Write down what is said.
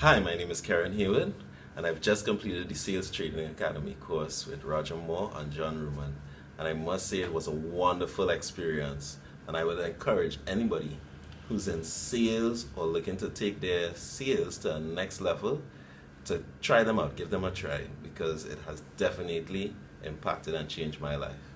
Hi, my name is Karen Hewitt, and I've just completed the Sales Trading Academy course with Roger Moore and John Ruman. And I must say it was a wonderful experience, and I would encourage anybody who's in sales or looking to take their sales to a next level to try them out, give them a try, because it has definitely impacted and changed my life.